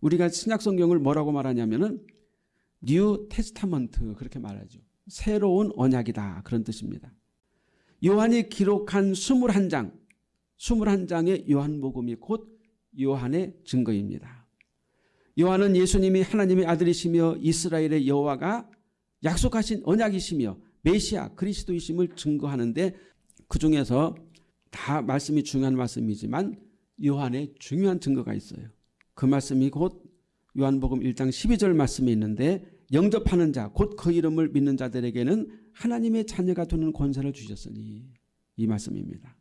우리가 신약 성경을 뭐라고 말하냐면은 New Testament 그렇게 말하죠. 새로운 언약이다 그런 뜻입니다. 요한이 기록한 21장 21장의 요한복음이 곧 요한의 증거입니다. 요한은 예수님이 하나님의 아들이시며 이스라엘의 여호와가 약속하신 언약이시며 메시아 그리스도이심을 증거하는데 그 중에서 다 말씀이 중요한 말씀이지만 요한의 중요한 증거가 있어요. 그 말씀이 곧 요한복음 1장 12절 말씀이 있는데 영접하는 자 곧 그 이름을 믿는 자들에게는 하나님의 자녀가 되는 권세를 주셨으니 이 말씀입니다.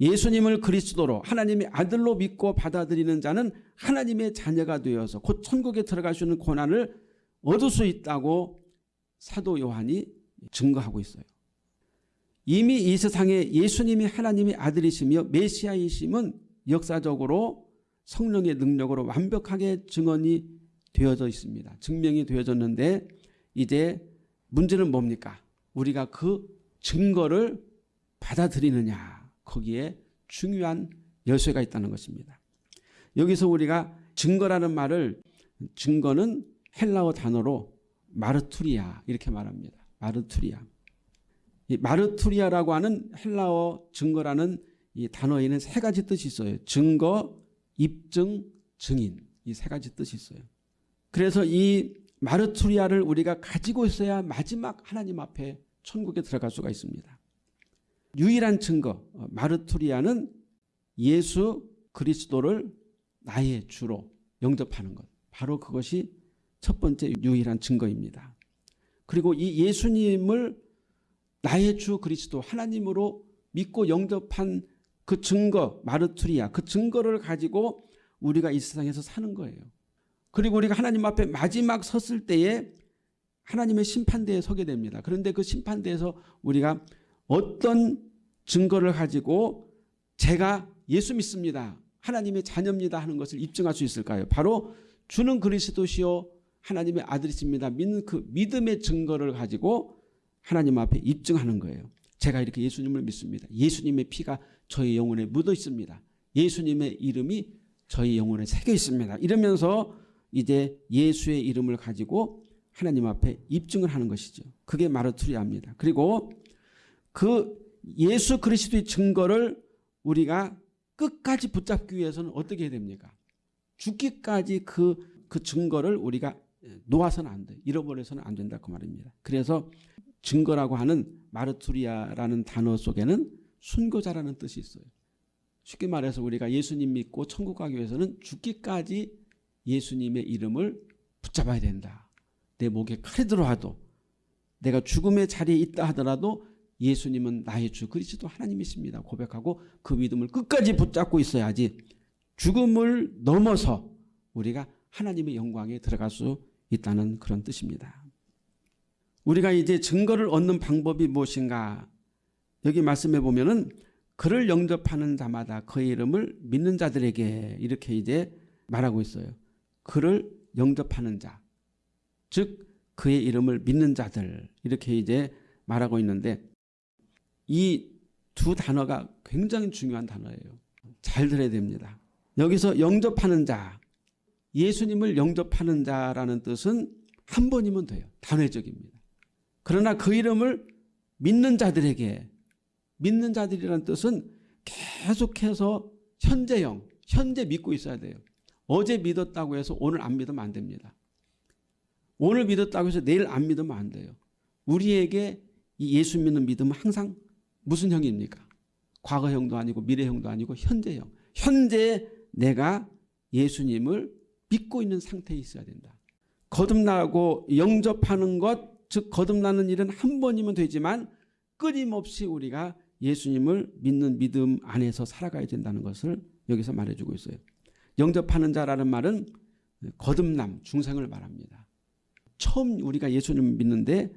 예수님을 그리스도로 하나님의 아들로 믿고 받아들이는 자는 하나님의 자녀가 되어서 곧 천국에 들어갈 수 있는 고난을 얻을 수 있다고 사도 요한이 증거하고 있어요. 이미 이 세상에 예수님이 하나님의 아들이시며 메시아이심은 역사적으로 성령의 능력으로 완벽하게 증언이 되어져 있습니다. 증명이 되어졌는데 이제 문제는 뭡니까? 우리가 그 증거를 받아들이느냐 거기에 중요한 열쇠가 있다는 것입니다. 여기서 우리가 증거라는 말을 증거는 헬라어 단어로 마르투리아 이렇게 말합니다. 마르투리아. 이 마르투리아라고 하는 헬라어 증거라는 이 단어에는 세 가지 뜻이 있어요. 증거, 입증, 증인 이 세 가지 뜻이 있어요. 그래서 이 마르투리아를 우리가 가지고 있어야 마지막 하나님 앞에 천국에 들어갈 수가 있습니다. 유일한 증거 어, 마르투리아는 예수 그리스도를 나의 주로 영접하는 것. 바로 그것이 첫 번째 유일한 증거입니다. 그리고 이 예수님을 나의 주 그리스도 하나님으로 믿고 영접한 그 증거 마르투리아 그 증거를 가지고 우리가 이 세상에서 사는 거예요. 그리고 우리가 하나님 앞에 마지막 섰을 때에 하나님의 심판대에 서게 됩니다. 그런데 그 심판대에서 우리가 어떤 증거를 가지고 제가 예수 믿습니다. 하나님의 자녀입니다 하는 것을 입증할 수 있을까요? 바로 주는 그리스도시요 하나님의 아들이십니다. 믿는 그 믿음의 증거를 가지고 하나님 앞에 입증하는 거예요. 제가 이렇게 예수님을 믿습니다. 예수님의 피가 저희 영혼에 묻어 있습니다. 예수님의 이름이 저희 영혼에 새겨 있습니다. 이러면서 이제 예수의 이름을 가지고 하나님 앞에 입증을 하는 것이죠. 그게 마르투리아입니다. 그리고 그 예수 그리스도의 증거를 우리가 끝까지 붙잡기 위해서는 어떻게 해야 됩니까? 죽기까지 그, 그 증거를 우리가 놓아서는 안 돼. 잃어버려서는 안 된다. 그 말입니다. 그래서 증거라고 하는 마르투리아라는 단어 속에는 순교자라는 뜻이 있어요. 쉽게 말해서 우리가 예수님 믿고 천국 가기 위해서는 죽기까지 예수님의 이름을 붙잡아야 된다. 내 목에 칼이 들어와도 내가 죽음의 자리에 있다 하더라도 예수님은 나의 주 그리스도 하나님이십니다. 고백하고 그 믿음을 끝까지 붙잡고 있어야지 죽음을 넘어서 우리가 하나님의 영광에 들어갈 수 있다는 그런 뜻입니다. 우리가 이제 증거를 얻는 방법이 무엇인가 여기 말씀해 보면은 그를 영접하는 자마다 그의 이름을 믿는 자들에게 이렇게 이제 말하고 있어요. 그를 영접하는 자, 즉 그의 이름을 믿는 자들 이렇게 이제 말하고 있는데 이 두 단어가 굉장히 중요한 단어예요. 잘 들어야 됩니다. 여기서 영접하는 자, 예수님을 영접하는 자라는 뜻은 한 번이면 돼요. 단회적입니다. 그러나 그 이름을 믿는 자들에게 믿는 자들이라는 뜻은 계속해서 현재형, 현재 믿고 있어야 돼요. 어제 믿었다고 해서 오늘 안 믿으면 안 됩니다. 오늘 믿었다고 해서 내일 안 믿으면 안 돼요. 우리에게 이 예수 믿는 믿음은 항상 무슨 형입니까? 과거형도 아니고 미래형도 아니고 현재형. 현재 내가 예수님을 믿고 있는 상태에 있어야 된다. 거듭나고 영접하는 것, 즉 거듭나는 일은 한 번이면 되지만 끊임없이 우리가 예수님을 믿는 믿음 안에서 살아가야 된다는 것을 여기서 말해주고 있어요. 영접하는 자라는 말은 거듭남, 중생을 말합니다. 처음 우리가 예수님을 믿는데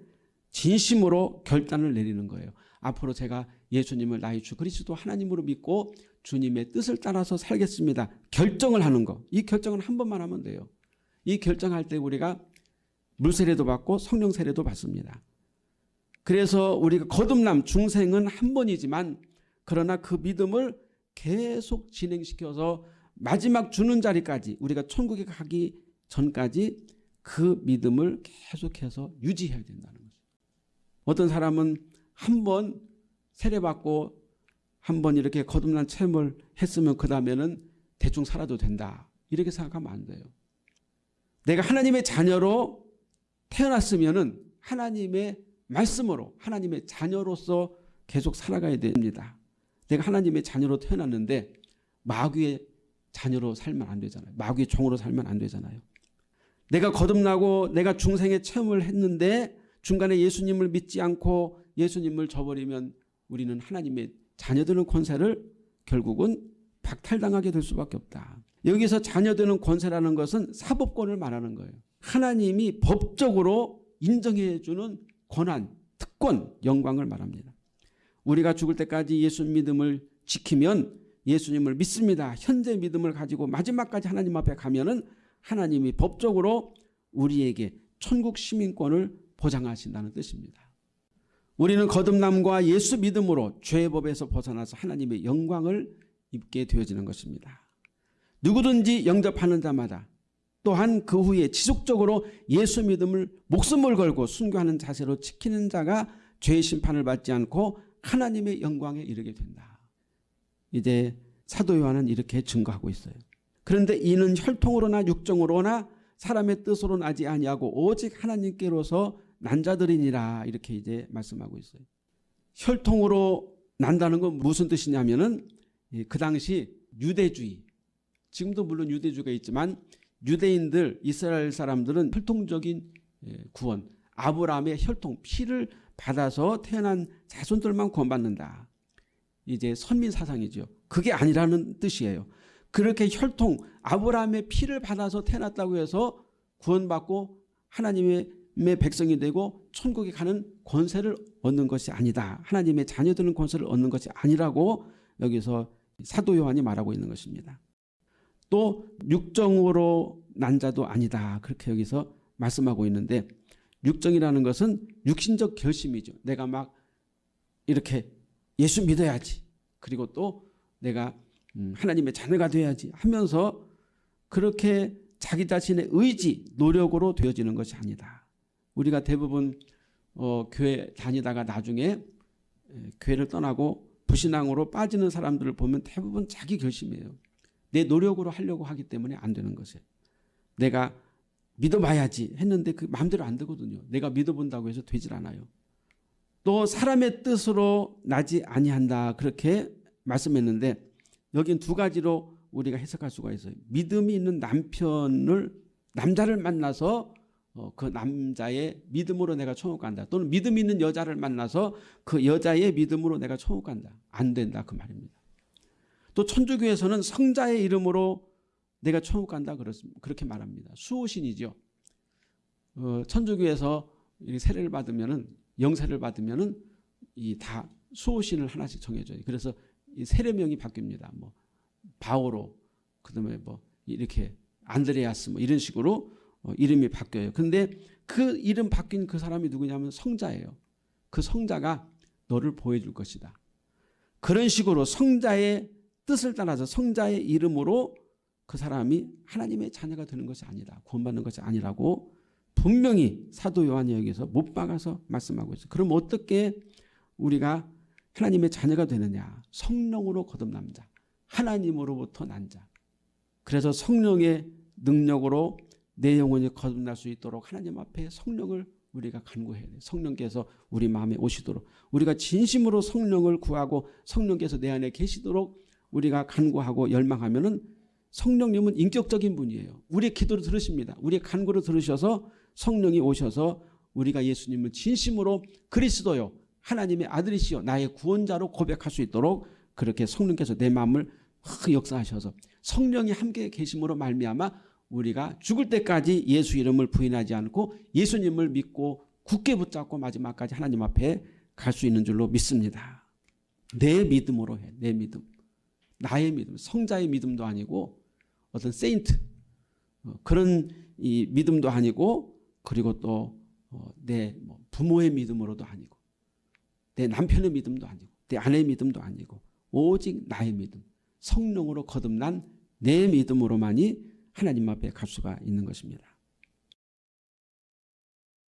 진심으로 결단을 내리는 거예요. 앞으로 제가 예수님을 나의 주 그리스도 하나님으로 믿고 주님의 뜻을 따라서 살겠습니다. 결정을 하는 거. 이 결정은 한 번만 하면 돼요. 이 결정할 때 우리가 물세례도 받고 성령 세례도 받습니다. 그래서 우리가 거듭남 중생은 한 번이지만 그러나 그 믿음을 계속 진행시켜서 마지막 주는 자리까지 우리가 천국에 가기 전까지 그 믿음을 계속해서 유지해야 된다는 거죠. 어떤 사람은 한 번 세례받고 한 번 이렇게 거듭난 체험을 했으면 그 다음에는 대충 살아도 된다. 이렇게 생각하면 안 돼요. 내가 하나님의 자녀로 태어났으면 은 하나님의 말씀으로 하나님의 자녀로서 계속 살아가야 됩니다. 내가 하나님의 자녀로 태어났는데 마귀의 자녀로 살면 안 되잖아요. 마귀의 종으로 살면 안 되잖아요. 내가 거듭나고 내가 중생의 체험을 했는데 중간에 예수님을 믿지 않고 예수님을 저버리면 우리는 하나님의 자녀되는 권세를 결국은 박탈당하게 될 수밖에 없다. 여기서 자녀되는 권세라는 것은 사법권을 말하는 거예요. 하나님이 법적으로 인정해 주는 권한, 특권, 영광을 말합니다. 우리가 죽을 때까지 예수 믿음을 지키면 예수님을 믿습니다. 현재 믿음을 가지고 마지막까지 하나님 앞에 가면 은 하나님이 법적으로 우리에게 천국 시민권을 보장하신다는 뜻입니다. 우리는 거듭남과 예수 믿음으로 죄의 법에서 벗어나서 하나님의 영광을 입게 되어지는 것입니다. 누구든지 영접하는 자마다 또한 그 후에 지속적으로 예수 믿음을 목숨을 걸고 순교하는 자세로 지키는 자가 죄의 심판을 받지 않고 하나님의 영광에 이르게 된다. 이제 사도 요한은 이렇게 증거하고 있어요. 그런데 이는 혈통으로나 육정으로나 사람의 뜻으로 나지 아니하고 오직 하나님께로서 난 자들이니라 이렇게 이제 말씀하고 있어요. 혈통으로 난다는 건 무슨 뜻이냐면은 그 당시 유대주의 지금도 물론 유대주가 있지만 유대인들 이스라엘 사람들은 혈통적인 예, 구원 아브라함의 혈통 피를 받아서 태어난 자손들만 구원받는다. 이제 선민 사상이죠. 그게 아니라는 뜻이에요. 그렇게 혈통 아브라함의 피를 받아서 태어났다고 해서 구원받고 하나님의 백성이 되고 천국에 가는 권세를 얻는 것이 아니다. 하나님의 자녀되는 권세를 얻는 것이 아니라고 여기서 사도 요한이 말하고 있는 것입니다. 또 육정으로 난 자도 아니다. 그렇게 여기서 말씀하고 있는데 육정이라는 것은 육신적 결심이죠. 내가 막 이렇게 예수 믿어야지. 그리고 또 내가 음, 하나님의 자녀가 돼야지 하면서 그렇게 자기 자신의 의지, 노력으로 되어지는 것이 아니다. 우리가 대부분 어, 교회 다니다가 나중에 교회를 떠나고 부신앙으로 빠지는 사람들을 보면 대부분 자기 결심이에요. 내 노력으로 하려고 하기 때문에 안 되는 것이에요. 내가 믿어봐야지 했는데 그 마음대로 안 되거든요. 내가 믿어본다고 해서 되질 않아요. 또 사람의 뜻으로 나지 아니한다 그렇게 말씀했는데 여긴 두 가지로 우리가 해석할 수가 있어요. 믿음이 있는 남편을 남자를 만나서 어, 그 남자의 믿음으로 내가 천국 간다. 또는 믿음 있는 여자를 만나서 그 여자의 믿음으로 내가 천국 간다. 안 된다 그 말입니다. 또 천주교에서는 성자의 이름으로 내가 천국 간다 그렇게 말합니다. 수호신이죠. 어, 천주교에서 세례를 받으면은 영세를 받으면은 이 다 수호신을 하나씩 정해줘요. 그래서 이 세례명이 바뀝니다. 뭐 바오로 그다음에 뭐 이렇게 안드레아스 뭐 이런 식으로 어, 이름이 바뀌어요. 근데 그 이름 바뀐 그 사람이 누구냐면 성자예요. 그 성자가 너를 보여줄 것이다. 그런 식으로 성자의 뜻을 따라서 성자의 이름으로 그 사람이 하나님의 자녀가 되는 것이 아니다. 구원받는 것이 아니라고 분명히 사도 요한이 여기서 못 박아서 말씀하고 있어요. 그럼 어떻게 우리가 하나님의 자녀가 되느냐. 성령으로 거듭남 자. 하나님으로부터 난 자. 그래서 성령의 능력으로 내 영혼이 거듭날 수 있도록 하나님 앞에 성령을 우리가 간구해야 돼요. 성령께서 우리 마음에 오시도록 우리가 진심으로 성령을 구하고 성령께서 내 안에 계시도록 우리가 간구하고 열망하면 은 성령님은 인격적인 분이에요. 우리의 기도를 들으십니다. 우리의 간구를 들으셔서 성령이 오셔서 우리가 예수님을 진심으로 그리스도요. 하나님의 아들이시여 나의 구원자로 고백할 수 있도록 그렇게 성령께서 내 마음을 역사하셔서 성령이 함께 계심으로 말미암아 우리가 죽을 때까지 예수 이름을 부인하지 않고 예수님을 믿고 굳게 붙잡고 마지막까지 하나님 앞에 갈 수 있는 줄로 믿습니다. 내 믿음으로 해. 내 믿음. 나의 믿음. 성자의 믿음도 아니고 어떤 세인트 어, 그런 이 믿음도 아니고 그리고 또내 어, 뭐 부모의 믿음으로도 아니고 내 남편의 믿음도 아니고 내 아내의 믿음도 아니고 오직 나의 믿음 성령으로 거듭난 내 믿음으로만이 하나님 앞에 갈 수가 있는 것입니다.